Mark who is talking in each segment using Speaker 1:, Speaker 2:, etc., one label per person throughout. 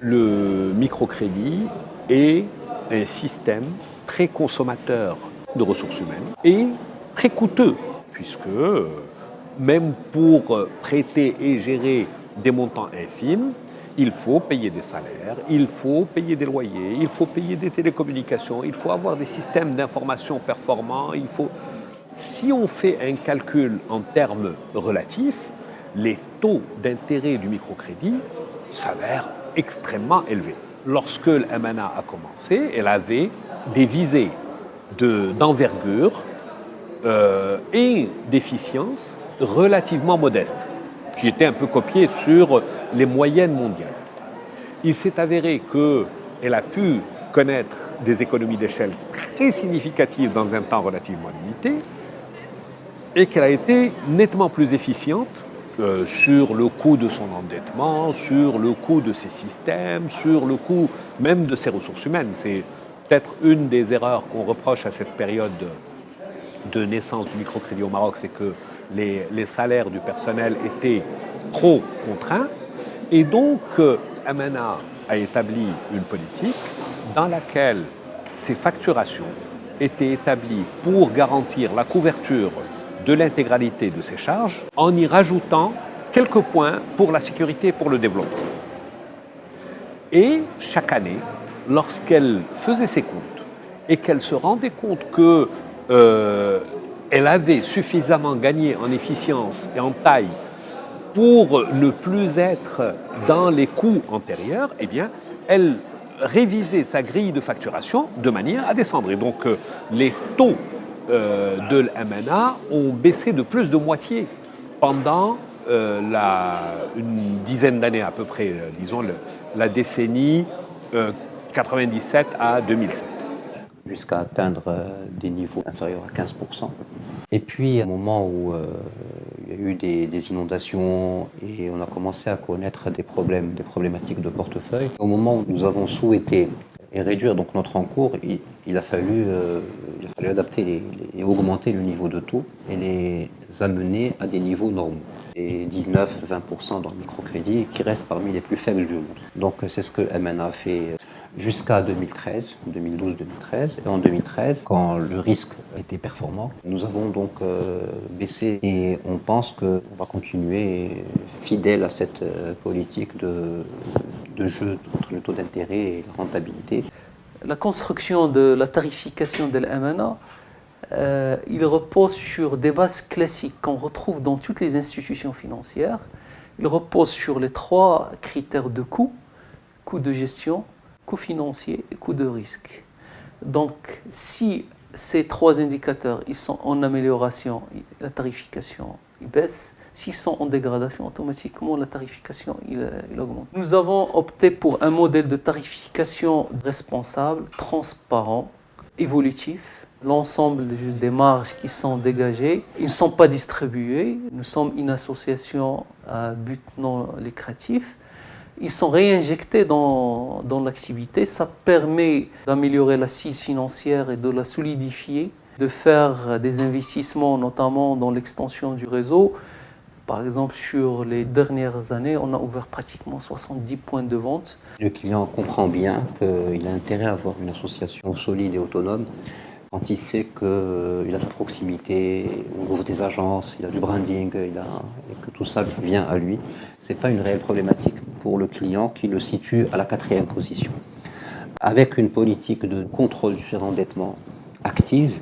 Speaker 1: Le microcrédit est un système très consommateur de ressources humaines et très coûteux, puisque même pour prêter et gérer des montants infimes, il faut payer des salaires, il faut payer des loyers, il faut payer des télécommunications, il faut avoir des systèmes d'information performants, il faut... Si on fait un calcul en termes relatifs, les taux d'intérêt du microcrédit s'avèrent extrêmement élevés. Lorsque l'MNA a commencé, elle avait des visées d'envergure euh, et d'efficience relativement modestes, qui étaient un peu copiées sur les moyennes mondiales. Il s'est avéré qu'elle a pu connaître des économies d'échelle très significatives dans un temps relativement limité et qu'elle a été nettement plus efficiente euh, sur le coût de son endettement, sur le coût de ses systèmes, sur le coût même de ses ressources humaines. C'est peut-être une des erreurs qu'on reproche à cette période de naissance du microcrédit au Maroc, c'est que les, salaires du personnel étaient trop contraints. Et donc, Amana a établi une politique dans laquelle ces facturations étaient établies pour garantir la couverture de l'intégralité de ses charges en y rajoutant quelques points pour la sécurité et pour le développement. Et chaque année, lorsqu'elle faisait ses comptes et qu'elle se rendait compte qu'elle euh, avait suffisamment gagné en efficience et en taille pour ne plus être dans les coûts antérieurs, eh bien, elle révisait sa grille de facturation de manière à descendre. Et donc, euh, les taux de l'MNA ont baissé de plus de moitié pendant la, une dizaine d'années à peu près, disons, la décennie 97 à 2007.
Speaker 2: Jusqu'à atteindre euh, des niveaux inférieurs à 15%. Et puis, à un moment où euh, il y a eu des, inondations et on a commencé à connaître des problèmes, des problématiques de portefeuille, au moment où nous avons souhaité réduire donc notre encours, il, a, fallu, euh, fallu adapter et augmenter le niveau de taux et les amener à des niveaux normaux. Et 19-20% dans le microcrédit qui reste parmi les plus faibles du monde. Donc c'est ce que MNA a fait jusqu'à 2013, 2012-2013. Et en 2013, quand le risque était performant, nous avons donc euh, baissé et on pense qu'on va continuer fidèle à cette euh, politique de jeu entre le taux d'intérêt et la rentabilité.
Speaker 3: La construction de la tarification de l'MNA, euh, il repose sur des bases classiques qu'on retrouve dans toutes les institutions financières. Il repose sur les trois critères de coût, coût de gestion, coût financier et coût de risque. Donc, si ces trois indicateurs ils sont en amélioration, la tarification baisse. S'ils sont en dégradation, automatiquement la tarification il, augmente? Nous avons opté pour un modèle de tarification responsable, transparent, évolutif. L'ensemble des marges qui sont dégagées, ils ne sont pas distribués. Nous sommes une association à but non lucratif ils sont réinjectés dans, dans l'activité. Ça permet d'améliorer l'assise financière et de la solidifier, de faire des investissements, notamment dans l'extension du réseau. Par exemple, sur les dernières années, on a ouvert pratiquement 70 points de vente.
Speaker 2: Le client comprend bien qu'il a intérêt à avoir une association solide et autonome quand il sait qu'il a de la proximité, on ouvre des agences, il a du branding, et que tout ça vient à lui, ce n'est pas une réelle problématique pour le client qui le situe à la quatrième position. Avec une politique de contrôle du surendettement active,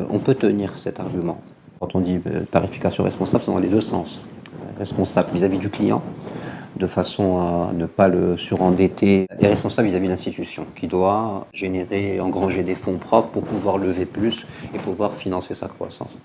Speaker 2: euh, on peut tenir cet argument. Quand on dit euh, tarification responsable, c'est dans les deux sens. Responsable vis-à-vis du client, de façon à ne pas le surendetter, et responsable vis-à-vis de l'institution, qui doit générer, engranger des fonds propres pour pouvoir lever plus et pouvoir financer sa croissance.